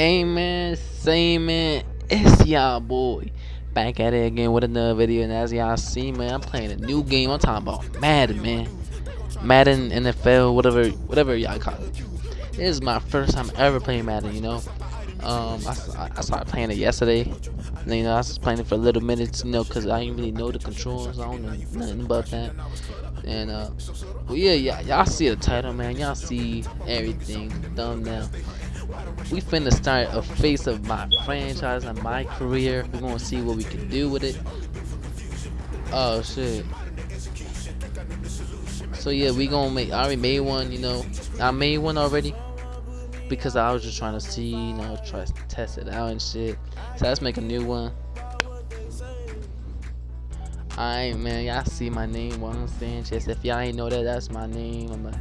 Amen, same man, it's y'all boy. Back at it again with another video, and as y'all see, man, I'm playing a new game. I'm talking about Madden, man. Madden, NFL, whatever, whatever y'all call it. This is my first time ever playing Madden, you know. Um, I, I started playing it yesterday. And, you know, I was playing it for a little minutes, you know, because I didn't really know the controls. I don't know nothing about that. And, uh, well, yeah, y'all see the title, man. Y'all see everything, thumbnail we finna start a face of my franchise and my career. We're gonna see what we can do with it. Oh shit. So yeah, we gonna make. I already made one. You know, I made one already because I was just trying to see, you know, try to test it out and shit. So let's make a new one. Alright, man, y'all see my name, Juan Sanchez. If y'all ain't know that, that's my name. I'm a,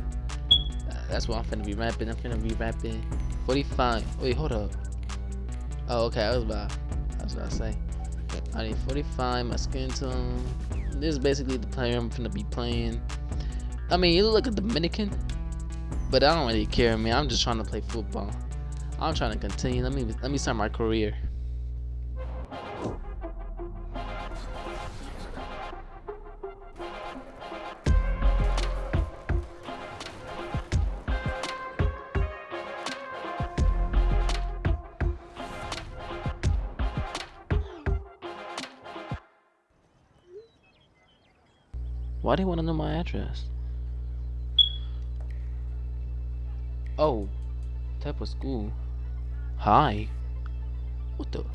that's what I'm finna be rapping. I'm finna be rapping 45. Wait, hold up. Oh, okay. I was about. I was about to say. I need 45. My skin tone. This is basically the player I'm gonna be playing. I mean, you look like a Dominican, but I don't really care, man. I'm just trying to play football. I'm trying to continue. Let me let me start my career. Why do you want to know my address? Oh, type of school. Hi. What the?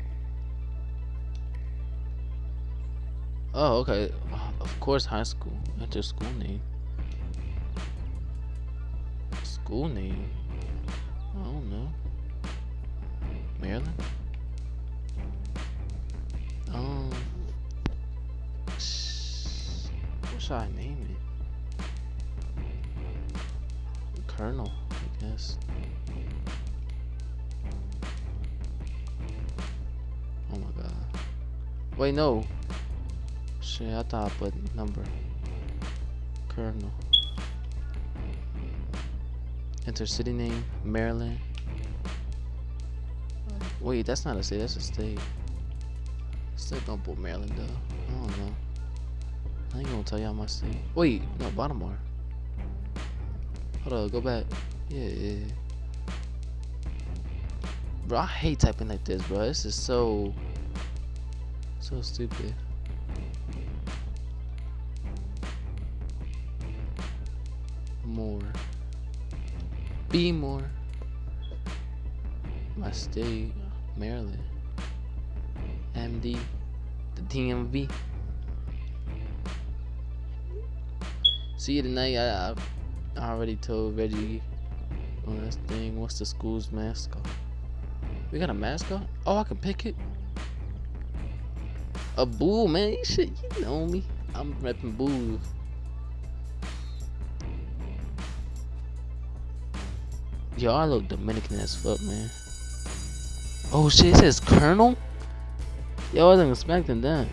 Oh, okay. Of course, high school. Enter school name. School name. I don't know. Maryland. Um. Should I name it? Colonel, I guess. Oh my god. Wait, no. Shit, I thought I put number. Colonel. Enter city name, Maryland. Wait, that's not a city, that's a state. Still don't put Maryland though. I don't know. I ain't gonna tell y'all my state. Wait, no, Baltimore. Hold on, go back. Yeah, yeah. Bro, I hate typing like this, bro. This is so, so stupid. More. Be more. My state, Maryland. MD, the DMV. See you tonight. I, I already told Reggie on this thing. What's the school's mascot? We got a mascot? Oh, I can pick it. A bull, man. You shit, you know me. I'm repping bulls. Yo, I look Dominican as fuck, man. Oh shit, it says Colonel? Yo, I wasn't expecting that.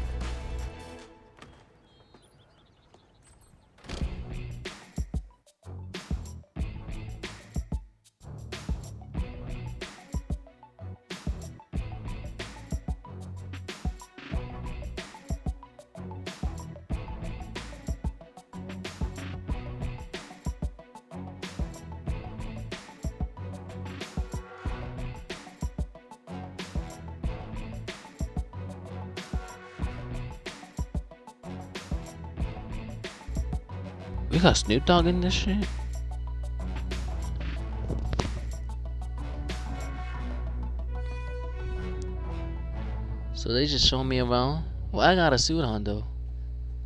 We got Snoop Dogg in this shit? So they just show me around? Well, I got a suit on though.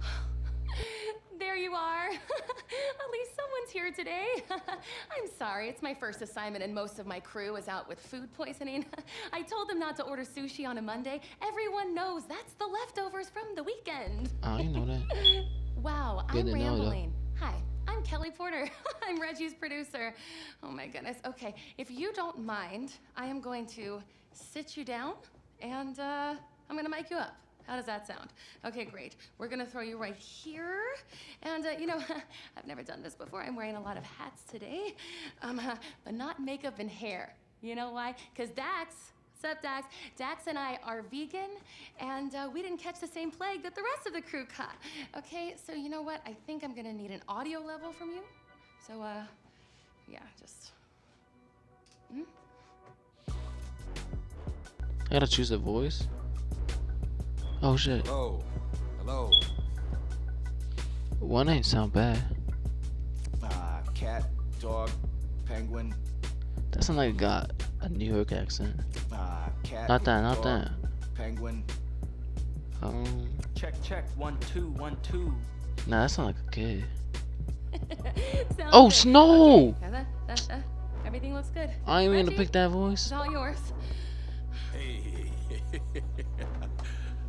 there you are. At least someone's here today. I'm sorry, it's my first assignment and most of my crew is out with food poisoning. I told them not to order sushi on a Monday. Everyone knows that's the leftovers from the weekend. Oh, you know that. wow, Good I'm rambling. Hi, I'm Kelly Porter. I'm Reggie's producer. Oh my goodness. Okay, if you don't mind, I am going to sit you down and uh, I'm gonna mic you up. How does that sound? Okay, great. We're gonna throw you right here. And uh, you know, I've never done this before. I'm wearing a lot of hats today, um, uh, but not makeup and hair. You know why? Because Dax, sup Dax, Dax and I are vegan, and uh, we didn't catch the same plague that the rest of the crew caught. Okay, so you know what? I think I'm gonna need an audio level from you. So, uh, yeah, just. Hmm? I gotta choose a voice. Oh shit. Hello. Hello. One ain't sound bad. Uh, cat, dog, penguin. That sound like it got a New York accent. Uh, cat. Not that, not dog, that. Penguin. Um, Check, check. One, two, one, two. nah, that sound like a kid. Oh, good. Snow! Okay, that, that, that, everything looks good. I ain't mean to pick that voice. It's all yours. Hey.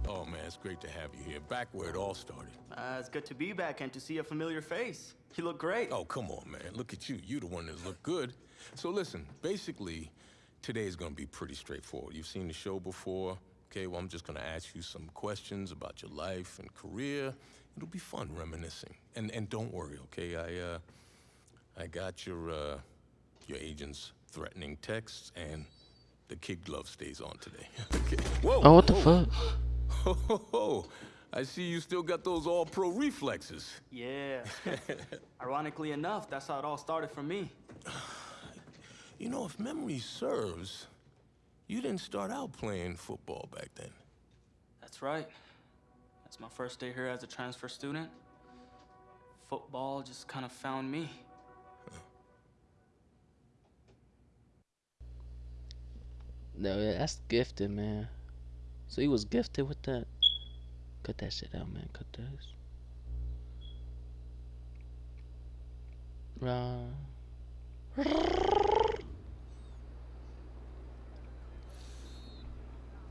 oh man, it's great to have you here. Back where it all started. Uh, it's good to be back and to see a familiar face. You look great. Oh, come on, man. Look at you. You're the one that look good. So listen, basically, today is gonna be pretty straightforward. You've seen the show before. Okay, well, I'm just gonna ask you some questions about your life and career. It'll be fun reminiscing. And and don't worry, okay? I uh I got your uh your agent's threatening texts and the kid glove stays on today. okay. Whoa. Oh, what the whoa. fuck? Ho, ho, ho. I see you still got those all pro reflexes. Yeah. Ironically enough, that's how it all started for me. You know, if memory serves, you didn't start out playing football back then. That's right. That's my first day here as a transfer student. Football just kind of found me. No, yeah, that's gifted, man. So he was gifted with that. Cut that shit out, man. Cut this. Right.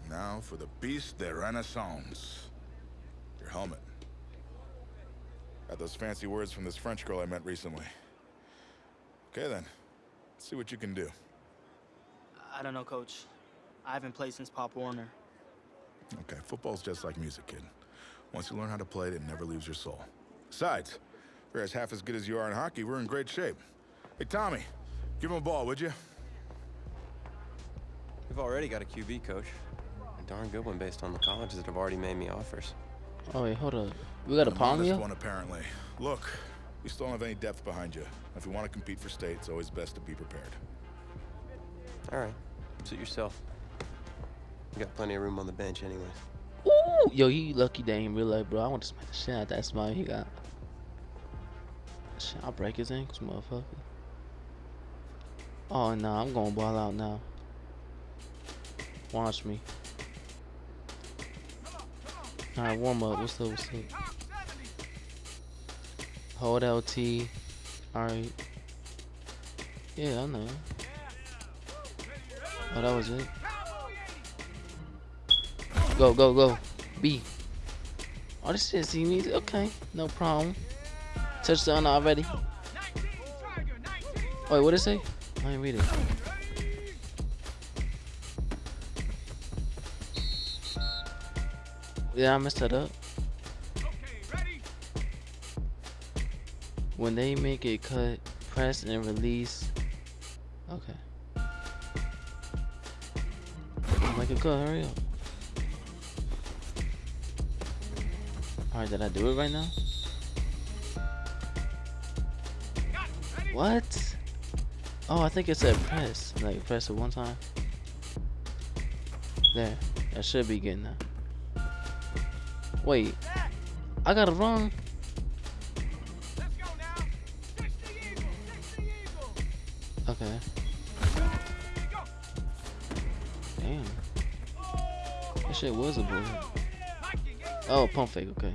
Now for the Piece de Renaissance. Your helmet. Got those fancy words from this French girl I met recently. Okay then. Let's see what you can do. I don't know, coach. I haven't played since Pop Warner. Okay, football's just like music, kid. Once you learn how to play it, it never leaves your soul. Besides, if you're as half as good as you are in hockey, we're in great shape. Hey, Tommy, give him a ball, would you? We've already got a QB coach. A darn good one based on the colleges that have already made me offers. Oh wait, hold up. We got a An palm honest you? one, apparently. Look, we still don't have any depth behind you. If you want to compete for state, it's always best to be prepared. All right, suit yourself. You got plenty of room on the bench anyways. Ooh, yo, he lucky day in real life, bro. I want to smack the shit out that smile he got. Shit, I'll break his ankles, motherfucker. Oh no, I'm gonna ball out now. Watch me. Alright, warm up. What's up? What's up? Hold LT. Alright. Yeah, I know. Oh, that was it. Go, go, go. B. Oh, this shit see me. Okay, no problem. Touchdown already. Wait, what did it say? I ain't read it. Yeah, I messed that up. Okay, When they make a cut, press and release. Okay. Make a cut, hurry up. Alright, did I do it right now? What? Oh, I think it said press. Like, press it one time. There. I should be getting that. Wait. I got it wrong. Okay. Damn. That shit was a bullet. Oh, pump fake, okay.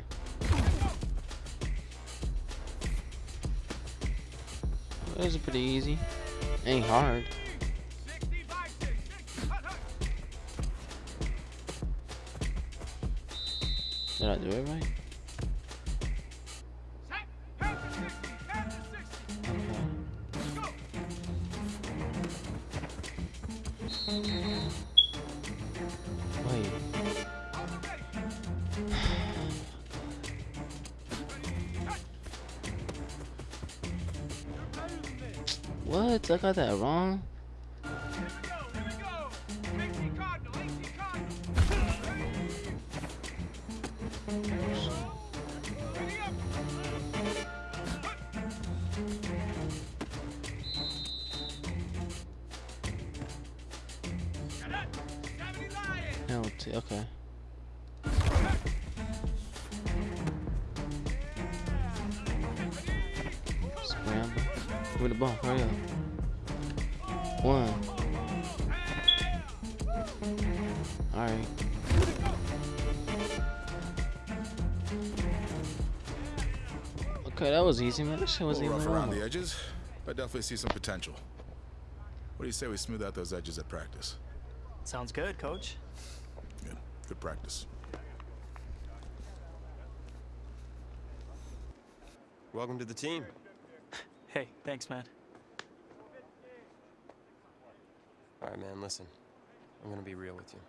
That was pretty easy. Ain't hard. Did I do it right? What? I got that wrong? Penalty. Okay. Scramble. Give me the ball. Hurry up. One. All right. Okay, that was easy, man. That shit A was little even rough around normal. the edges, but definitely see some potential. What do you say we smooth out those edges at practice? Sounds good, coach. Good. Good practice. Welcome to the team. Hey, thanks, man. All right, man, listen. I'm gonna be real with you.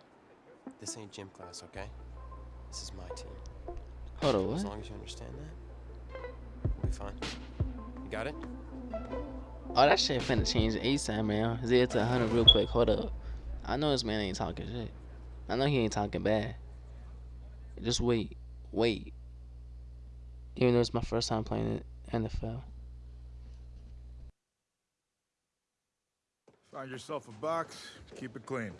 This ain't gym class, okay? This is my team. Hold on, As long as you understand that, we'll be fine. You got it? Oh, that shit finna change ASAP, man. Zero to 100 real quick. Hold up. I know this man ain't talking shit. I know he ain't talking bad. Just wait. Wait. Even though it's my first time playing it NFL. Find yourself a box, keep it clean.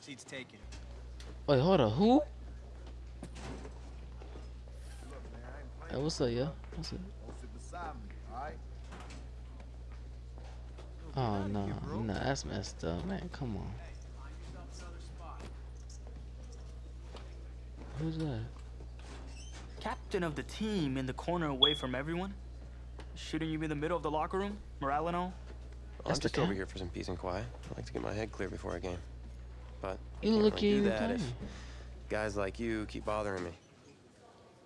Seats taken. Wait, hold on. Who? Hey, what's up, yo? What's up? Oh, no. No, that's messed up, man. Come on. Who's that? Captain of the team in the corner away from everyone? Shooting you be in the middle of the locker room? Morale and all? That's I'm the just over here for some peace and quiet. I like to get my head clear before a game. But You can't look really do even that if guys like you keep bothering me.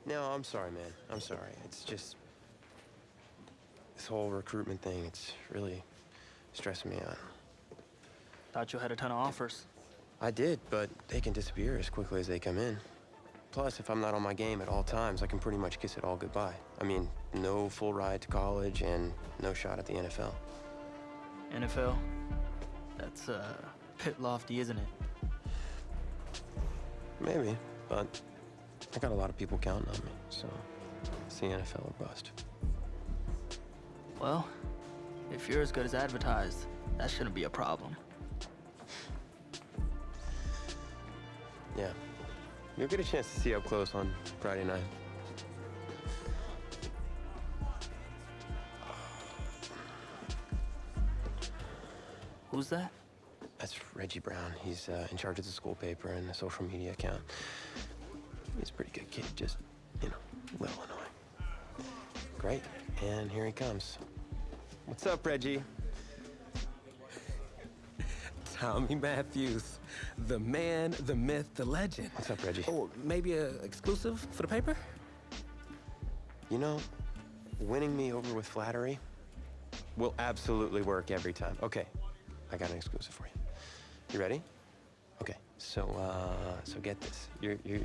No, I'm sorry, man. I'm sorry. It's just this whole recruitment thing. It's really stressing me out. Thought you had a ton of offers. I did, but they can disappear as quickly as they come in. Plus, if I'm not on my game at all times, I can pretty much kiss it all goodbye. I mean, no full ride to college and no shot at the NFL. NFL? That's, uh, pit lofty, isn't it? Maybe, but I got a lot of people counting on me, so it's the NFL or bust. Well, if you're as good as advertised, that shouldn't be a problem. Yeah. You'll get a chance to see up close on Friday night. Who's that? That's Reggie Brown. He's uh, in charge of the school paper and the social media account. He's a pretty good kid, just, you know, a little annoying. Great. And here he comes. What's up, Reggie? Tommy Matthews, the man, the myth, the legend. What's up, Reggie? Oh, maybe a exclusive for the paper? You know, winning me over with flattery will absolutely work every time. Okay, I got an exclusive for you. You ready? Okay, so uh, so get this. You're you're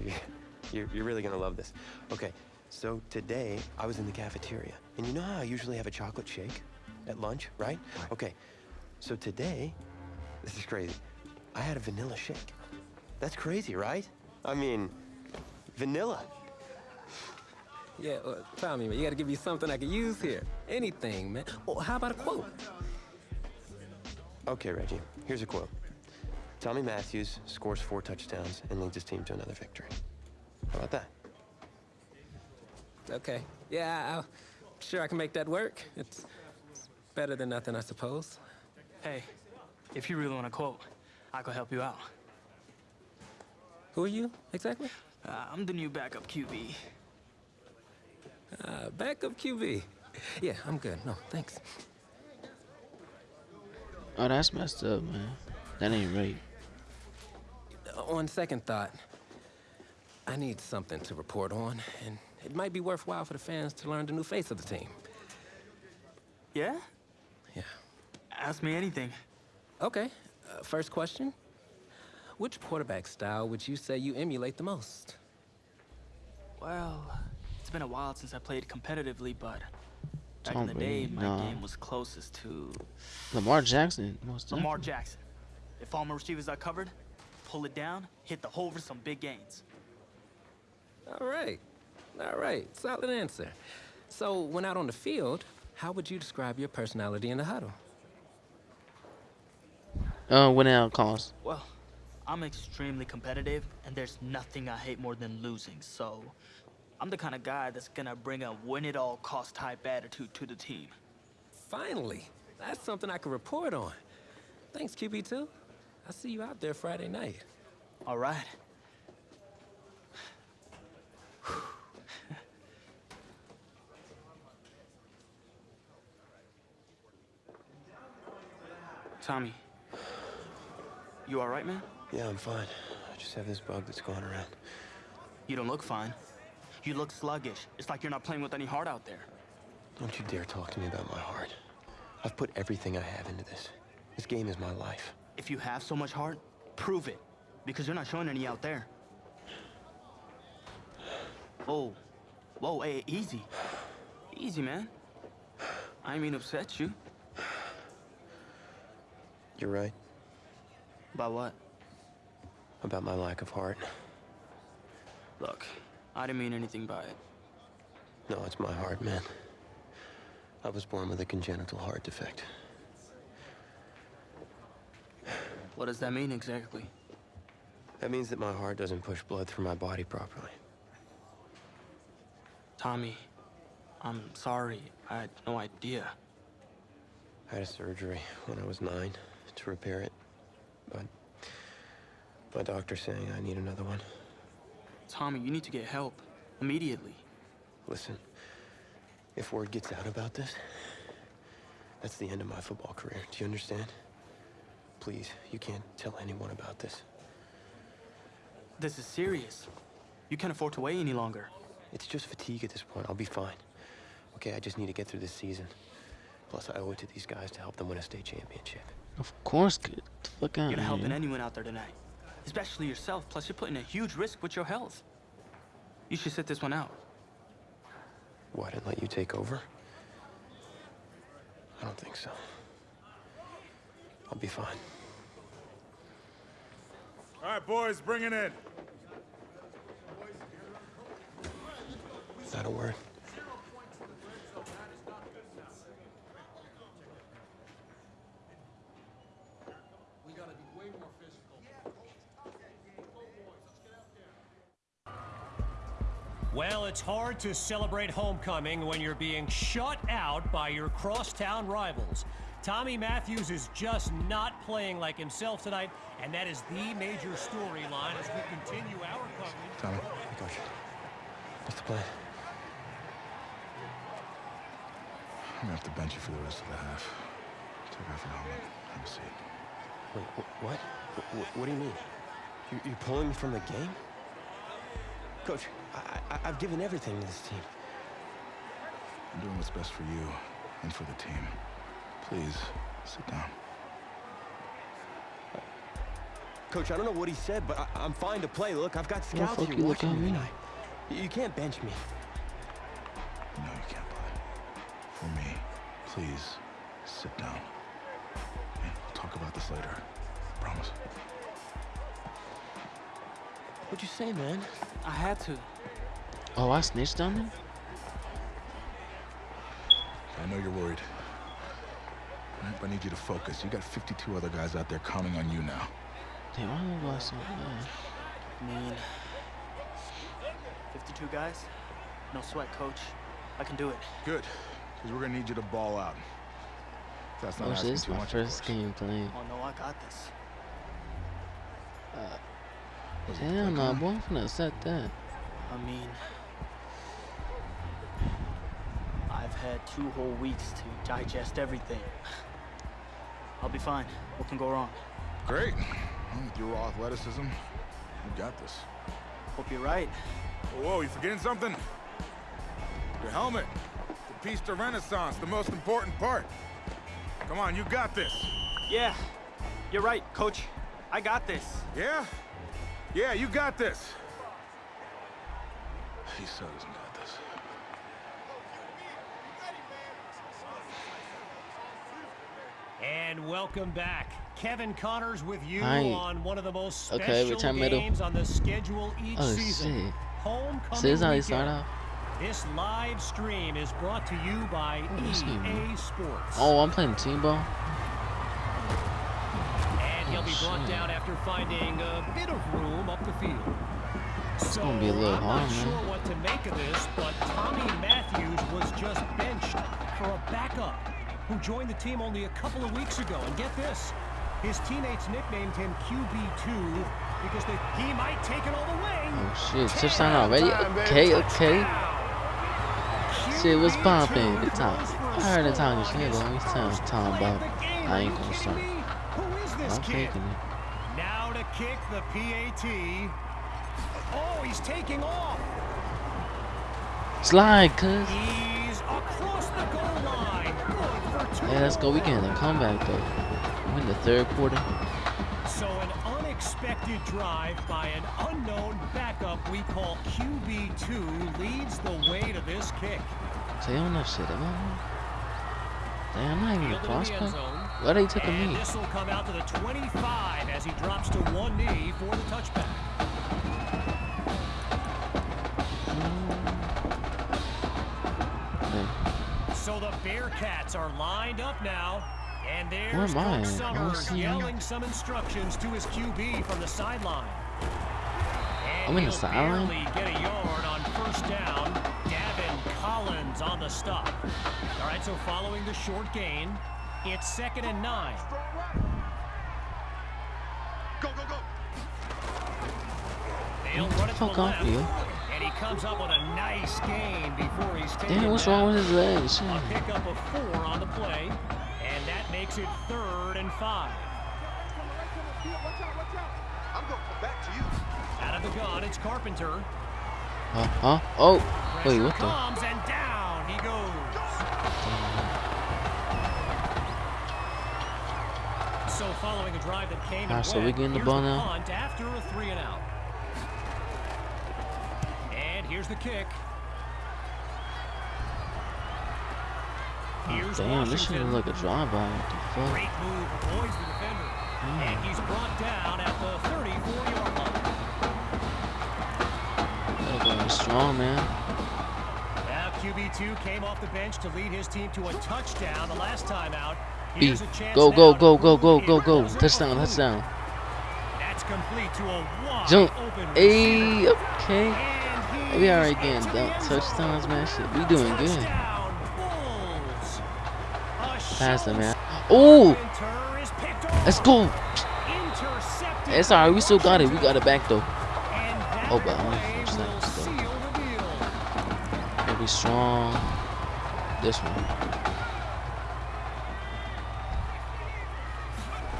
you're, you're really gonna love this. Okay, so today I was in the cafeteria, and you know how I usually have a chocolate shake at lunch, right? Okay, so today, this is crazy. I had a vanilla shake. That's crazy, right? I mean, vanilla. Yeah, uh, Tommy, man, you gotta give me something I can use here. Anything, man. Oh, how about a quote? Okay, Reggie, here's a quote. Tommy Matthews scores four touchdowns and leads his team to another victory. How about that? Okay. Yeah, I'm sure I can make that work. It's better than nothing, I suppose. Hey, if you really want to quote, I could help you out. Who are you, exactly? Uh, I'm the new backup QB. Uh, backup QB. Yeah, I'm good. No, thanks. Oh, that's messed up, man. That ain't right. Uh, On second thought, I need something to report on, and it might be worthwhile for the fans to learn the new face of the team. Yeah? Yeah. Ask me anything. Okay. Uh, first question. Which quarterback style would you say you emulate the most? Well, it's been a while since I played competitively, but back Tom in the day, my nah. game was closest to Lamar Jackson. Most Lamar definitely. Jackson. If all my receivers are covered, pull it down, hit the hole for some big gains. All right. All right. Solid answer. So, when out on the field, how would you describe your personality in the huddle? Uh, winning at all costs. Well, I'm extremely competitive, and there's nothing I hate more than losing. So, I'm the kind of guy that's gonna bring a win-it-all-cost type attitude to the team. Finally. That's something I can report on. Thanks, QB2. I'll see you out there Friday night. All right. Tommy, you all right, man? Yeah, I'm fine. I just have this bug that's going around. You don't look fine. You look sluggish. It's like you're not playing with any heart out there. Don't you dare talk to me about my heart. I've put everything I have into this. This game is my life. If you have so much heart, prove it. Because you're not showing any out there. Whoa. Whoa, hey, easy. Easy, man. I mean upset you. You're right About what? about my lack of heart. Look, I didn't mean anything by it. No, it's my heart, man. I was born with a congenital heart defect. What does that mean exactly? That means that my heart doesn't push blood through my body properly. Tommy, I'm sorry. I had no idea. I had a surgery when I was nine to repair it, my doctor's saying I need another one. Tommy, you need to get help. Immediately. Listen, if word gets out about this, that's the end of my football career. Do you understand? Please, you can't tell anyone about this. This is serious. You can't afford to wait any longer. It's just fatigue at this point. I'll be fine. Okay, I just need to get through this season. Plus, I owe it to these guys to help them win a state championship. Of course, good. Fuck out You're not helping here. anyone out there tonight. Especially yourself. Plus, you're putting a huge risk with your health. You should sit this one out. What, and let you take over? I don't think so. I'll be fine. All right, boys, bring it in. Is that a word? Well, it's hard to celebrate homecoming when you're being shut out by your crosstown rivals. Tommy Matthews is just not playing like himself tonight, and that is the major storyline as we continue our coverage. Tommy. Hey, Coach. What's the plan? I'm gonna have to bench you for the rest of the half. Take off your helmet. Have a seat. Wait, wh- what? Wh- wh- what do you mean? You, you're pulling me from the game? Coach, I, I, I've given everything to this team. I'm doing what's best for you and for the team. Please, sit down. Coach, I don't know what he said, but I, I'm fine to play. Look, I've got Why the scouts fuck here you watching looking me at me? tonight. You, you can't bench me. No, you can't play. For me, please, sit down. And we'll talk about this later. Promise. What'd you say, man? I had to. Oh, I snitched on him? I know you're worried. All right, but I need you to focus. You got 52 other guys out there counting on you now. Damn, I don't know so bad. I mean, 52 guys? No sweat, coach. I can do it. Good, because we're gonna need you to ball out. That's not Oh, asking this is too my much. of first course. game playing. Oh, no, I got this. Uh, Was it Damn, quick, no, huh? boy, I'm finna set that. I mean, I've had two whole weeks to digest everything. I'll be fine. What can go wrong? Great. With your raw athleticism, you got this. Hope you're right. Whoa, whoa, you forgetting something? Your helmet. The piece de renaissance, the most important part. Come on, you got this. Yeah, you're right, coach. I got this. Yeah? Yeah, you got this. He so doesn't got this. And welcome back. Kevin Connors with you Hi. on one of the most special Okay, return middle. games on the schedule each Oh, season. shit. Homecoming this is how you start off? This live stream is brought to you by Oh, EA Sports. Oh, I'm playing team ball? And He'll be oh, brought down after finding a bit of room up the field. It's so gonna be a little I'm hard, not man. sure what to make of this, but Tommy Matthews was just benched for a backup who joined the team only a couple of weeks ago. And get this, his teammates nicknamed him QB2 because they, he might take it all the way. Oh shit, touchdown already? Okay, okay. Shit, what's poppin'? Good time. I heard the time but he's telling time about. I ain't gonna start. Who is this I'm kid? faking it. Now to kick the PAT. Oh, he's taking off. Slide, cuz. He's across the goal line. Good for two. Hey, let's go. We getting a comeback though. We in the third quarter. So an unexpected drive by an unknown backup we call QB2 leads the way to this kick. Say on that shit, am I? Damn, I'm not even a Fielded in the end prospect. Why they took a me? this will come out to the 25 as he drops to one knee for the touchback. So the Bearcats are lined up now. And Where there's am I? Coach I Summers yelling some instructions to his QB from the sideline. And I'm in the he'll sideline? barely get a yard on first down. Davin Collins on the stop. All right, so following the short gain, it's second and nine. They'll Get run it to fuck the off left, you. And he comes up with a nice gain before he's taken Damn, what's wrong with his legs? A pickup of four on the play, and that makes it third and five. Out of the gun, it's Carpenter. Huh? Huh? Oh, wait, what the? comes and down he goes. So following a drive that came so we getting the ball now? after a three and out. Here's the kick. Oh, Here's Damn, this Washington. look like a drive-by. What the fuck? Great move, avoids the defender. Hmm. And he's brought down at the 34-yard line. Gotta go in strong, man. Now QB2 came off the bench to lead his team to a touchdown the last time out. B. Here's a chance Go, go, go, go, go, go, go. Touchdown, touchdown. That's complete to a wide Jump. open Hey, okay. We already getting into the dunk touchdowns, man. Shit, we doing good. Touchdown, Bulls. A Pass the man. Oh, let's go. It's alright. We still got it. We got it back though. Oh, but only play four will seconds, though. seal the be strong. This one.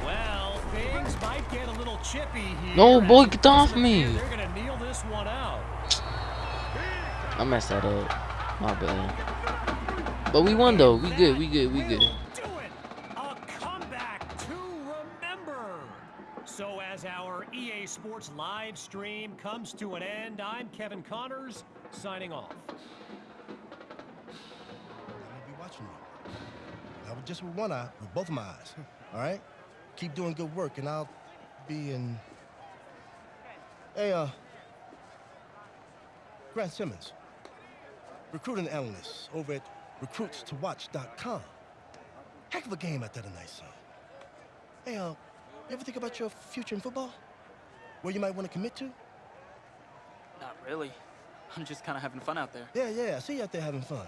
Well, things might get a little chippy here. No, boy, get off me. appear They're gonna kneel this one out. I messed that up. My bad. But we won though. We good. We good. We good. Will do it. A comeback to remember. So as our EA Sports live stream comes to an end, I'm Kevin Connors signing off. I'm gonna be watching you. Not with just with one eye, with both of my eyes. All right? Keep doing good work, and I'll be in. Hey, uh, Grant Simmons, recruiting analyst over at recruitstowatch.com. Heck of a game out there tonight, son. Hey, uh, you ever think about your future in football? Where you might want to commit to? Not really. I'm just kind of having fun out there. Yeah, yeah, I see you out there having fun.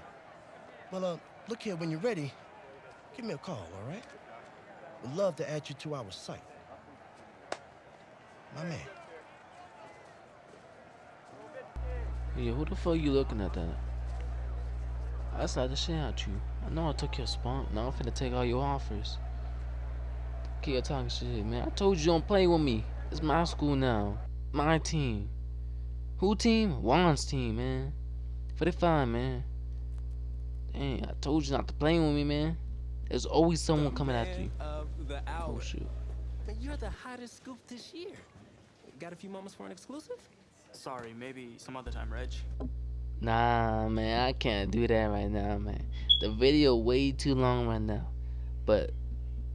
Well, uh, look here, when you're ready, give me a call, all right? Would love to add you to our site. My man. Yeah, who the fuck you looking at that? I said the shit out you. I know I took your spot. Now I'm finna take all your offers. Keep talking shit, man. I told you don't play with me. It's my school now. My team. Who team? Juan's team, man. 45, man. Dang, I told you not to play with me, man. There's always someone coming after you. The. Oh, shoot. Man, you're the hottest scoop this year. Got a few moments for an exclusive? Sorry, maybe some other time, Reg. Nah, man, I can't do that right now, man. The video way too long right now. But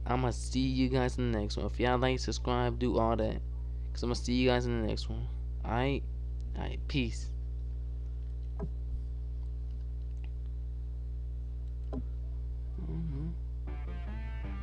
I'ma see you guys in the next one. If y'all like, subscribe, do all that. Cause I'ma see you guys in the next one. Alright? Alright, peace.